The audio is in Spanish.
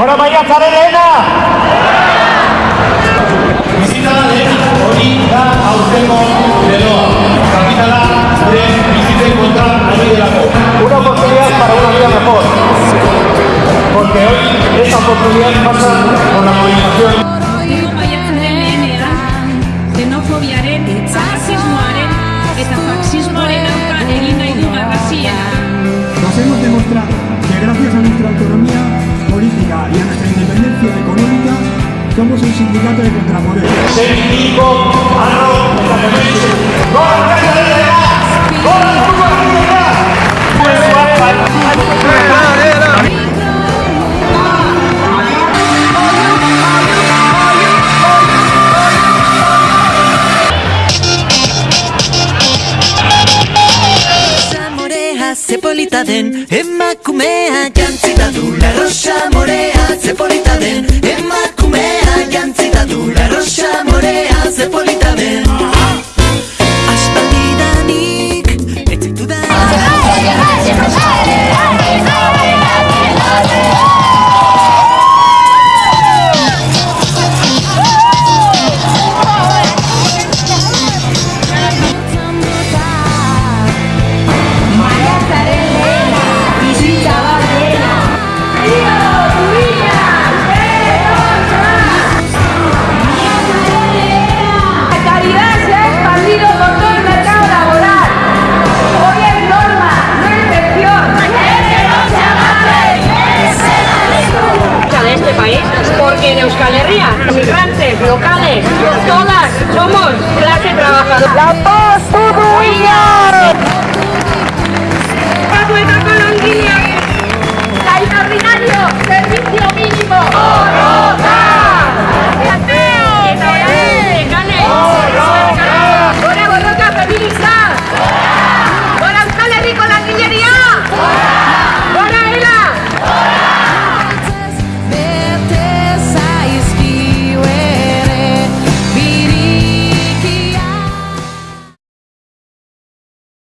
Gora maiatzaren lehena! Bizita lehen hori da aurtengo leloa. Kapitala gure bizitzen kontra ari delako. Una oportunidad para una vida mejor. Porque hoy esa oportunidad pasa con la movilización. Aurtengo maiatzaren lehenean, xenofobiaren, fascismoaren eta faxismoaren aurka egin nahi du garrasia. Nos hemos demostrado que gracias a nuestra autonomía y a nuestra independencia económica somos un sindicato de. Sentico, arro, eta en Euskal Herria, inmigrantes, locales, todas somos clase trabajadora. ¡La paz,